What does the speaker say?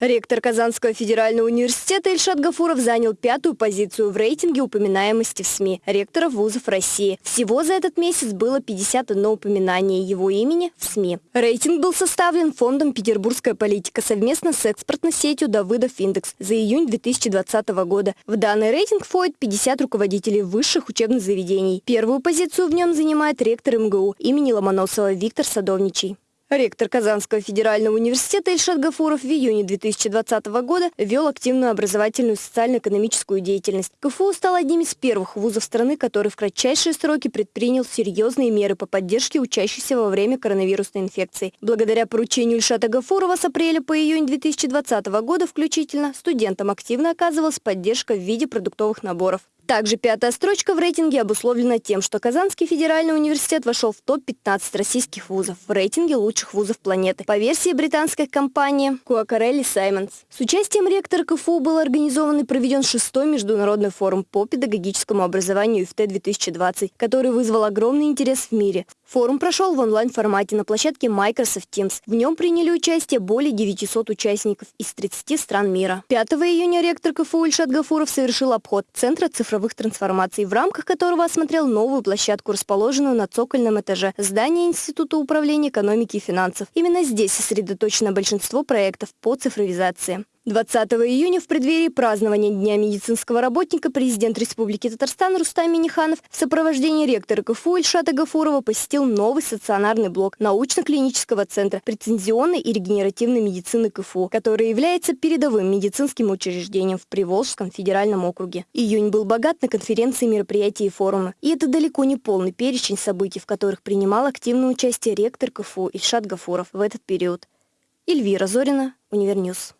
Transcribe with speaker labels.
Speaker 1: Ректор Казанского федерального университета Ильшат Гафуров занял пятую позицию в рейтинге упоминаемости в СМИ ректоров вузов России. Всего за этот месяц было 51 упоминание его имени в СМИ. Рейтинг был составлен фондом «Петербургская политика» совместно с экспортной сетью Давыдов Индекс за июнь 2020 года. В данный рейтинг входит 50 руководителей высших учебных заведений. Первую позицию в нем занимает ректор МГУ имени Ломоносова Виктор Садовничий. Ректор Казанского федерального университета Ильшат Гафуров в июне 2020 года вел активную образовательную социально-экономическую деятельность. КФУ стал одним из первых вузов страны, который в кратчайшие сроки предпринял серьезные меры по поддержке учащихся во время коронавирусной инфекции. Благодаря поручению Ильшата Гафурова с апреля по июнь 2020 года включительно студентам активно оказывалась поддержка в виде продуктовых наборов. Также пятая строчка в рейтинге обусловлена тем, что Казанский федеральный университет вошел в топ-15 российских вузов в рейтинге лучших вузов планеты по версии британской компании Куакарелли Саймонс. С участием ректора КФУ был организован и проведен шестой международный форум по педагогическому образованию ИФТ-2020, который вызвал огромный интерес в мире. Форум прошел в онлайн-формате на площадке Microsoft Teams. В нем приняли участие более 900 участников из 30 стран мира. 5 июня ректор КФУ Ильшат Гафуров совершил обход Центра цифровых трансформаций, в рамках которого осмотрел новую площадку, расположенную на цокольном этаже здания Института управления экономики и финансов. Именно здесь сосредоточено большинство проектов по цифровизации. 20 июня в преддверии празднования Дня медицинского работника президент Республики Татарстан Рустам Миниханов в сопровождении ректора КФУ Ильшата Гафурова посетил новый стационарный блок научно-клинического центра прецензионной и регенеративной медицины КФУ, который является передовым медицинским учреждением в Приволжском федеральном округе. Июнь был богат на конференции, мероприятия и форумы. И это далеко не полный перечень событий, в которых принимал активное участие ректор КФУ Ильшат Гафуров в этот период. Эльвира Зорина, Univer News.